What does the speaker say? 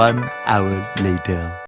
One hour later.